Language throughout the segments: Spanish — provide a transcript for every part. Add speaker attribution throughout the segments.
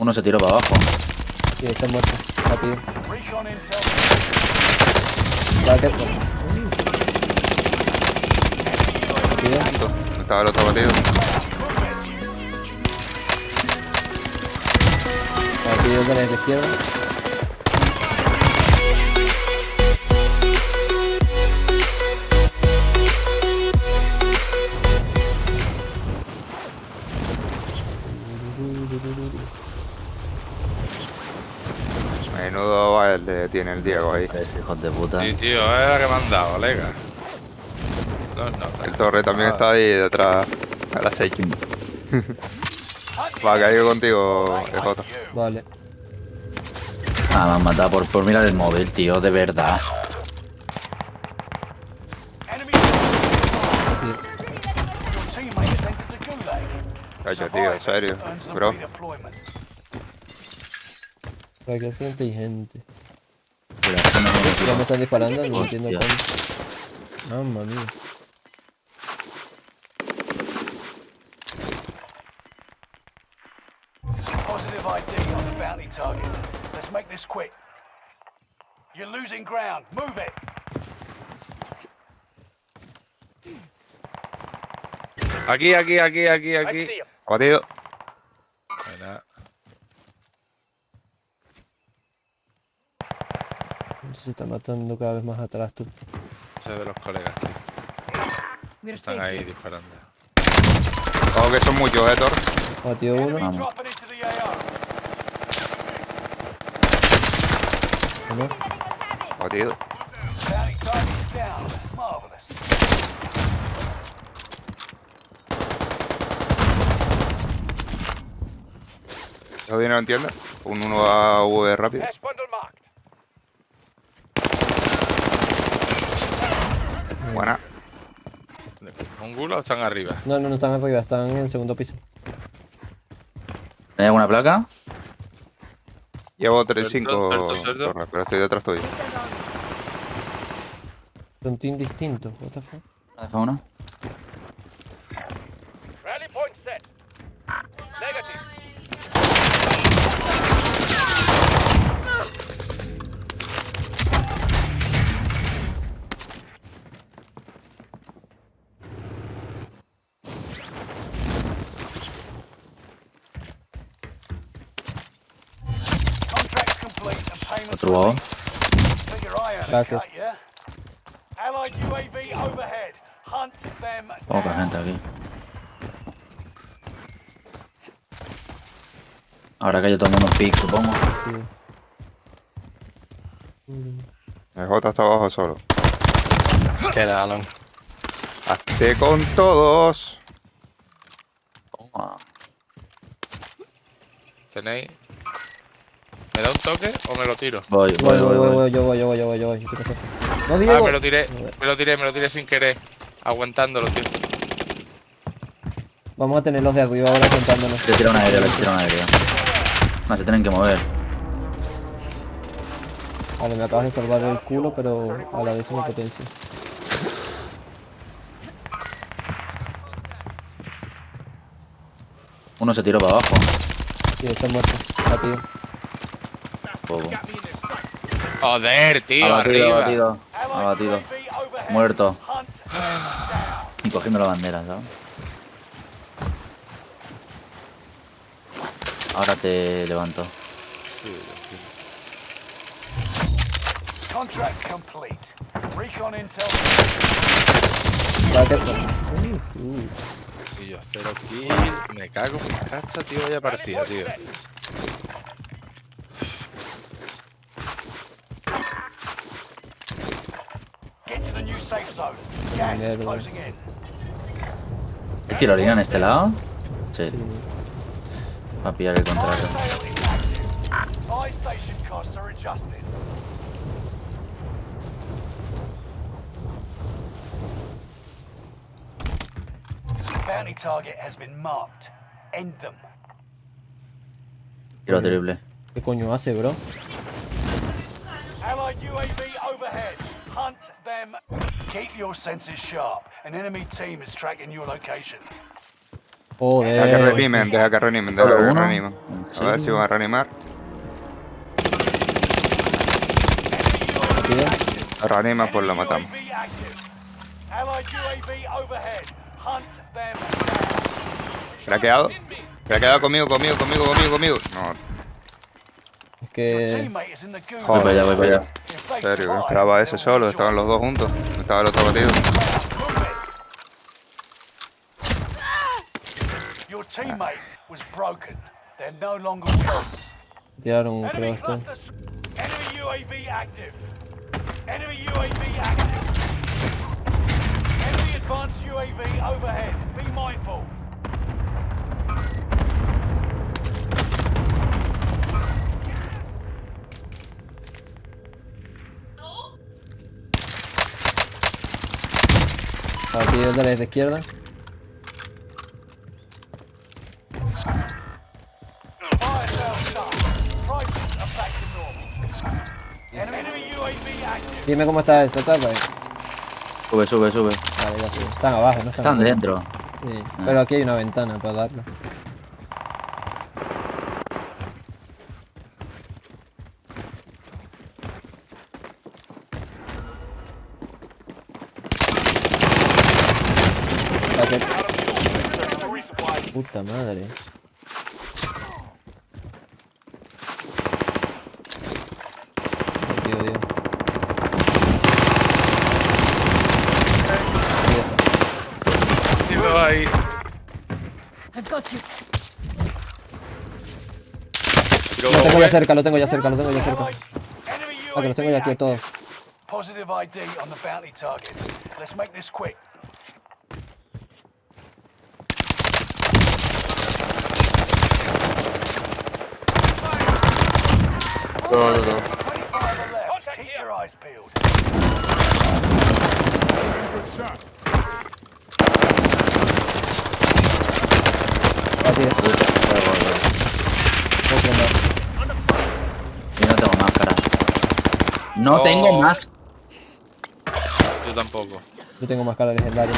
Speaker 1: Uno se tiró para abajo.
Speaker 2: Sí, está muerto.
Speaker 3: Intel.
Speaker 2: Date. Rápido.
Speaker 4: Estaba el otro batido.
Speaker 2: Rápido con el de izquierda.
Speaker 4: Tiene el Diego ahí.
Speaker 1: Es hijos de puta.
Speaker 5: Sí, tío, es la que me han dado, lega. No, no,
Speaker 4: El torre también
Speaker 5: Ah,
Speaker 4: está ahí detrás. A las 6. Va, caigo contigo, EJ.
Speaker 2: Vale.
Speaker 1: Ah, me han matado por, por mirar el móvil, tío, de verdad.
Speaker 4: Cacho, tío, en serio. Bro.
Speaker 2: Para que sea inteligente.
Speaker 1: Pero es que no me lo
Speaker 2: Ya me están disparando, no entiendo cómo. Mamma mía.
Speaker 3: Positive ID on the bounty target. Let's make this quick. You're losing ground. Move it.
Speaker 5: Aquí, aquí, aquí, aquí, aquí.
Speaker 4: Batido.
Speaker 2: Se está matando cada vez más atrás tú.
Speaker 5: ese de los colegas, tío.
Speaker 6: We're
Speaker 5: Están
Speaker 6: safe.
Speaker 5: ahí disparando.
Speaker 4: Ojo que son muchos, eh, Thor.
Speaker 2: Batido uno.
Speaker 3: Enemy
Speaker 1: Vamos.
Speaker 2: Uno.
Speaker 4: Batido. ¿Eso dinero entiende? Un 1 a V rápido. Buena.
Speaker 5: ¿Un gulo o están arriba?
Speaker 2: No, no, no están arriba, están en el segundo piso.
Speaker 1: ¿Hay alguna placa?
Speaker 4: Llevo
Speaker 5: Suelto,
Speaker 4: 3-5
Speaker 5: suelto, suelto.
Speaker 4: torres, pero estoy detrás tuyo.
Speaker 2: Son team distintos. What the fuck?
Speaker 1: ¿Me deja una? Otro lado.
Speaker 2: Gracias.
Speaker 1: Poca gente aquí. Ahora que yo tomo unos pics, supongo.
Speaker 2: Sí.
Speaker 4: El J está abajo solo.
Speaker 5: Queda, Alan.
Speaker 4: Hazte con todos.
Speaker 1: Toma.
Speaker 5: ¿Tenéis? ¿Me da un toque o me lo tiro?
Speaker 1: Voy,
Speaker 2: Voy,
Speaker 1: voy, voy, voy.
Speaker 2: voy, yo voy, yo voy, yo voy, yo voy. No,
Speaker 5: Ah,
Speaker 2: Diego.
Speaker 5: me lo tiré, me lo tiré, me lo tiré sin querer. Aguantándolo, tío.
Speaker 2: Vamos a tener los de arriba ahora contándonos.
Speaker 1: Le tira un aéreo, le tira un aéreo. No, se tienen que mover.
Speaker 2: Vale, me acabas de salvar el culo, pero a la vez una potencia.
Speaker 1: Uno se tiró para abajo.
Speaker 2: Sí, está muerto. Rápido.
Speaker 1: Bobo.
Speaker 5: Joder, tío,
Speaker 1: Abatido,
Speaker 5: arriba.
Speaker 1: abatido. Abatido. Muerto.
Speaker 3: Down.
Speaker 1: Y cogiendo la bandera, ¿sabes? Ahora te levanto.
Speaker 3: Contract complete. Recon intel.
Speaker 5: Tío, cero kill. Me cago en mi cacha, tío. Vaya partida, tío.
Speaker 3: Get to the new safe zone. Gas is
Speaker 2: Mierda.
Speaker 3: closing in.
Speaker 1: ¿Hay tirolina en este lado? Sí,
Speaker 2: sí.
Speaker 1: va a pillar el contrato.
Speaker 3: Bounty target has been marked. End them.
Speaker 1: Tiro triple.
Speaker 2: ¿Qué coño hace, bro?
Speaker 3: Allied UAV overhead. Hunt them. Keep your senses sharp. An enemy team is tracking your location.
Speaker 4: Deja que
Speaker 2: Joder.
Speaker 4: reanimen, deja que reanimen, deja que reanimen.
Speaker 1: En
Speaker 4: A ver si van a reanimar. Reanima, pues lo matamos.
Speaker 3: UAV active. Allied UAV overhead. Hunt them down.
Speaker 4: Craqueado. Craqueado conmigo, conmigo, conmigo, conmigo, conmigo. No,
Speaker 2: que...
Speaker 3: gulag.
Speaker 1: Voy para allá, voy para allá.
Speaker 4: En serio, esperaba ese solo, estaban los dos juntos. Estaba el otro batido.
Speaker 3: Move it. Your teammate was broken. They're no longer with us.
Speaker 2: Tiraron, creo,
Speaker 3: active. Enemy UAV active. Enemy advanced UAV overhead. Be mindful. Normal. Enemy UAV active.
Speaker 2: Dime cómo está eso, ¿está? Vale,
Speaker 1: Sube, sube, sube.
Speaker 2: ya. Están abajo, ¿no?
Speaker 1: Están
Speaker 2: abajo.
Speaker 1: dentro.
Speaker 2: Sí. Pero aquí hay una ventana para darlo. Puta madre. Tío, tío.
Speaker 5: Tío, ahí.
Speaker 6: I've got you.
Speaker 5: Tiro
Speaker 2: Lo tengo ya cerca, lo tengo ya cerca, lo tengo ya cerca. Ah, que los tengo ya aquí a todos.
Speaker 3: Positive ID on the bounty target. Let's make this quick.
Speaker 4: No, no, no.
Speaker 3: 25 on the left. Keep your eyes peeled.
Speaker 2: Aquí,
Speaker 1: Puta, huevo, huevo.
Speaker 2: otro más.
Speaker 1: Yo no tengo máscara. No
Speaker 5: Oh.
Speaker 1: tengo más.
Speaker 5: Yo tampoco.
Speaker 2: Yo tengo más cara legendaria.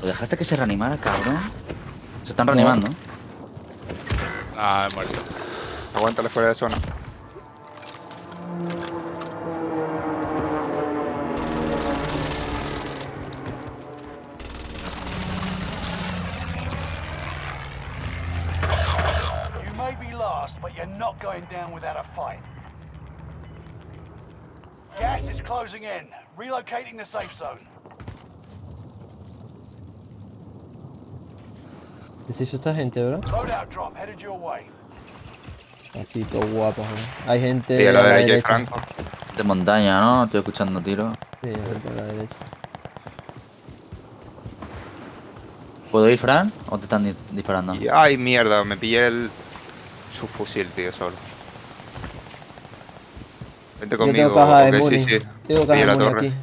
Speaker 1: ¿Lo dejaste que se reanimara, cabrón? Se están reanimando.
Speaker 5: Ah, he muerto.
Speaker 4: Aguántale fuera de zona.
Speaker 3: Last, but you're not going down without a fight. Gas is closing in. Relocating the safe zone.
Speaker 2: ¿Qué se hizo esta gente, bro?
Speaker 3: Loadout drop headed your way.
Speaker 2: Así, todo guapo, ¿no? Hay gente
Speaker 4: a la
Speaker 2: a la
Speaker 4: derecha hay
Speaker 2: derecha.
Speaker 4: Franco.
Speaker 1: De montaña, ¿no? Estoy escuchando tiros.
Speaker 2: Sí, a la derecha.
Speaker 1: ¿Puedo ir, Fran? ¿O te están di- disparando?
Speaker 4: Ay, mierda, me pillé el subfusil, tío, solo. Vente
Speaker 2: Yo
Speaker 4: conmigo,
Speaker 2: tengo caja de Muni.
Speaker 4: sí, sí.
Speaker 2: Tengo caja de
Speaker 4: la
Speaker 2: Muni
Speaker 4: torre.
Speaker 2: aquí.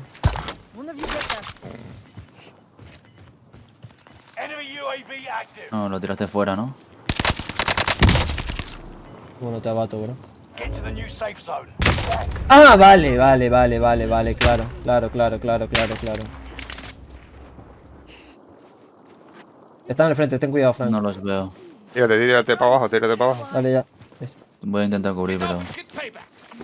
Speaker 1: No, lo tiraste fuera, ¿no?
Speaker 2: Bueno, te abato, bro. Ah, vale, vale, vale, vale, vale, claro, claro, claro, claro, claro, claro. Están al frente, ten cuidado, Frank.
Speaker 1: No los veo.
Speaker 4: Tírate, tírate para abajo, tírate para abajo.
Speaker 2: Dale ya.
Speaker 1: Voy a intentar cubrir, pero...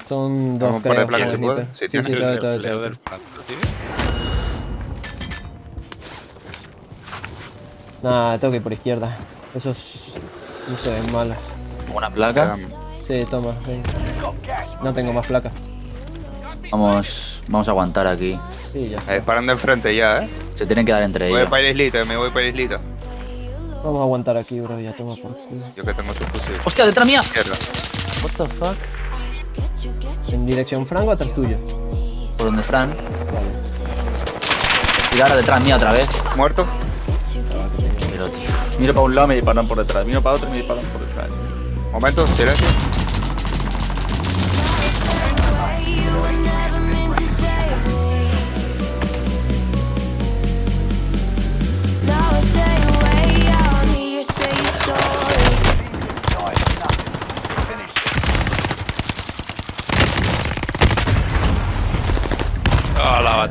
Speaker 2: Son dos,
Speaker 4: Vamos
Speaker 2: creo.
Speaker 4: placa,
Speaker 2: con
Speaker 4: ¿se
Speaker 2: sniper.
Speaker 4: puede? Sí,
Speaker 2: Sí, sí.
Speaker 5: El del tío.
Speaker 2: Nah, tengo que ir por izquierda. Esos no se ven malos.
Speaker 1: ¿Una placa?
Speaker 2: Sí, toma.
Speaker 3: gas.
Speaker 2: No tengo más placas.
Speaker 1: Vamos... Vamos a aguantar aquí.
Speaker 2: Sí, ya.
Speaker 4: Eh, paran de enfrente ya, eh.
Speaker 1: Se tienen que dar entre
Speaker 4: Voy
Speaker 1: ellos.
Speaker 4: para la islita, me voy para la islita.
Speaker 2: Vamos a aguantar aquí, bro. Ya toma por culo.
Speaker 4: Yo que tengo subfusil.
Speaker 1: ¡Hostia, detrás mía!
Speaker 4: Izquierda.
Speaker 1: What the fuck?
Speaker 2: En dirección Franco atrás tuyo.
Speaker 1: ¿Por dónde, Fran?
Speaker 2: Vale.
Speaker 1: Tirar detrás mía otra vez.
Speaker 4: ¿Muerto?
Speaker 1: Pero, tío... Miro para un lado, me disparan por detrás. Miro para otro, me disparan por detrás.
Speaker 4: Momento, silencio.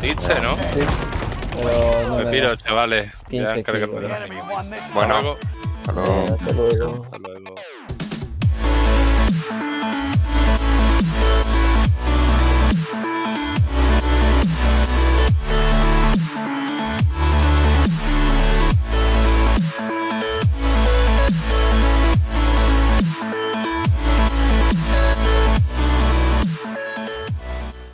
Speaker 5: Batiste, ¿no?
Speaker 2: Sí. Pero no
Speaker 5: Me
Speaker 2: me
Speaker 5: piro, chavales. Ya
Speaker 2: 15
Speaker 5: encargué
Speaker 2: kills,
Speaker 5: por
Speaker 3: The
Speaker 5: ahí.
Speaker 3: enemy won this
Speaker 4: Bueno.
Speaker 5: Hasta luego.
Speaker 4: Hasta luego.
Speaker 2: Hasta luego.
Speaker 5: Hasta luego.